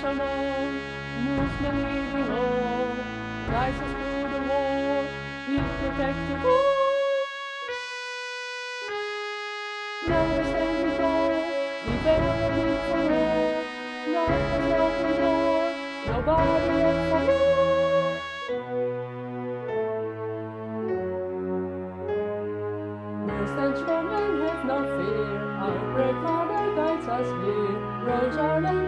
Shalom, Muslim leading all, rises through the war, he protected all. Now we're standing tall, defending for all, not the broken door, nobody left for more. Stand strong and have no fear, our great Father guides us here. Rose our land